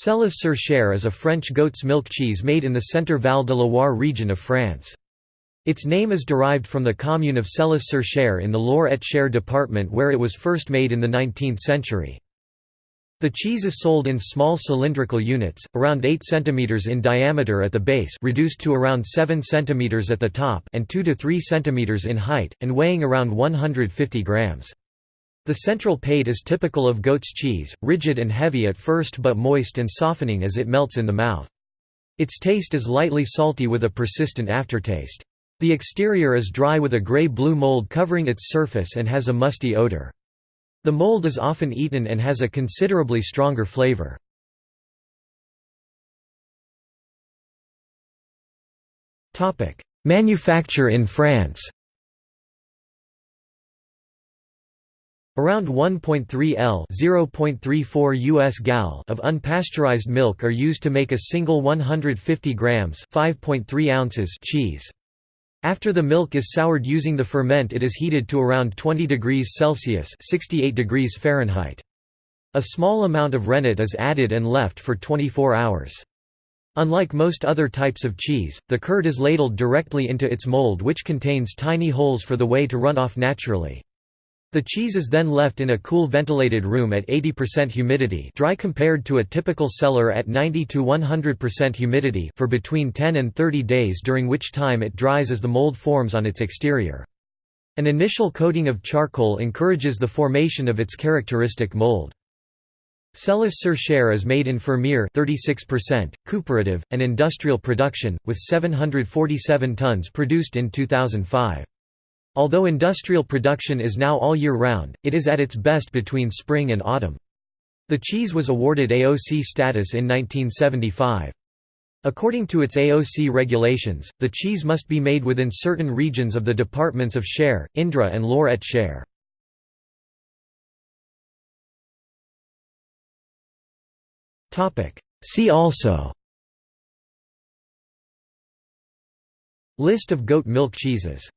Selles-sur-Cher is a French goat's milk cheese made in the Centre-Val de Loire region of France. Its name is derived from the commune of Selles-sur-Cher in the Loir-et-Cher department where it was first made in the 19th century. The cheese is sold in small cylindrical units, around 8 cm in diameter at the base reduced to around 7 cm at the top and 2 to 3 cm in height, and weighing around 150 grams. The central pate is typical of goat's cheese, rigid and heavy at first but moist and softening as it melts in the mouth. Its taste is lightly salty with a persistent aftertaste. The exterior is dry with a gray-blue mold covering its surface and has a musty odor. The mold is often eaten and has a considerably stronger flavor. Manufacture in France Around 1.3 L (0.34 US gal) of unpasteurized milk are used to make a single 150 grams (5.3 ounces) cheese. After the milk is soured using the ferment it is heated to around 20 degrees Celsius 68 degrees Fahrenheit. A small amount of rennet is added and left for 24 hours. Unlike most other types of cheese, the curd is ladled directly into its mold which contains tiny holes for the whey to run off naturally. The cheese is then left in a cool ventilated room at 80% humidity dry compared to a typical cellar at 90 to 100% humidity for between 10 and 30 days during which time it dries as the mold forms on its exterior. An initial coating of charcoal encourages the formation of its characteristic mold. Selles-sur-Cher is made in Fermier 36%, cooperative, and industrial production, with 747 tons produced in 2005. Although industrial production is now all year round, it is at its best between spring and autumn. The cheese was awarded AOC status in 1975. According to its AOC regulations, the cheese must be made within certain regions of the departments of Cher, Indre and Loir-et-Cher. See also List of goat milk cheeses